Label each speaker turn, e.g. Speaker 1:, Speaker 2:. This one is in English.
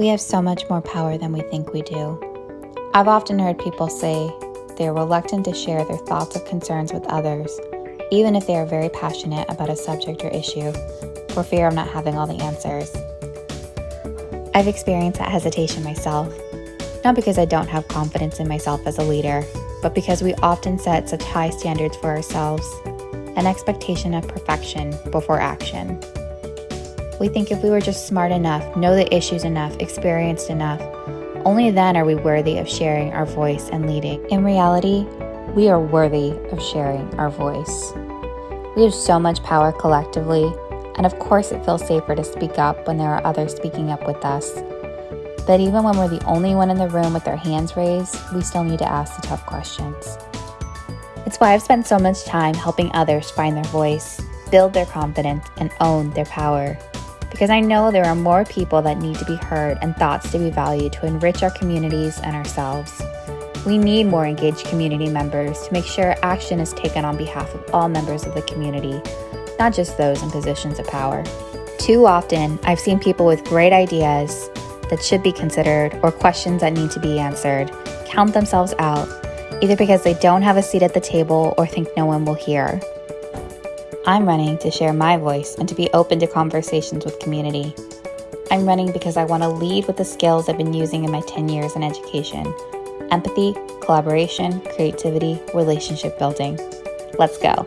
Speaker 1: We have so much more power than we think we do. I've often heard people say they are reluctant to share their thoughts or concerns with others, even if they are very passionate about a subject or issue, for fear of not having all the answers. I've experienced that hesitation myself, not because I don't have confidence in myself as a leader, but because we often set such high standards for ourselves, an expectation of perfection before action. We think if we were just smart enough, know the issues enough, experienced enough, only then are we worthy of sharing our voice and leading. In reality, we are worthy of sharing our voice. We have so much power collectively, and of course, it feels safer to speak up when there are others speaking up with us. But even when we're the only one in the room with our hands raised, we still need to ask the tough questions. It's why I've spent so much time helping others find their voice, build their confidence, and own their power because I know there are more people that need to be heard and thoughts to be valued to enrich our communities and ourselves. We need more engaged community members to make sure action is taken on behalf of all members of the community, not just those in positions of power. Too often, I've seen people with great ideas that should be considered or questions that need to be answered count themselves out, either because they don't have a seat at the table or think no one will hear. I'm running to share my voice and to be open to conversations with community. I'm running because I want to lead with the skills I've been using in my 10 years in education empathy, collaboration, creativity, relationship building. Let's go.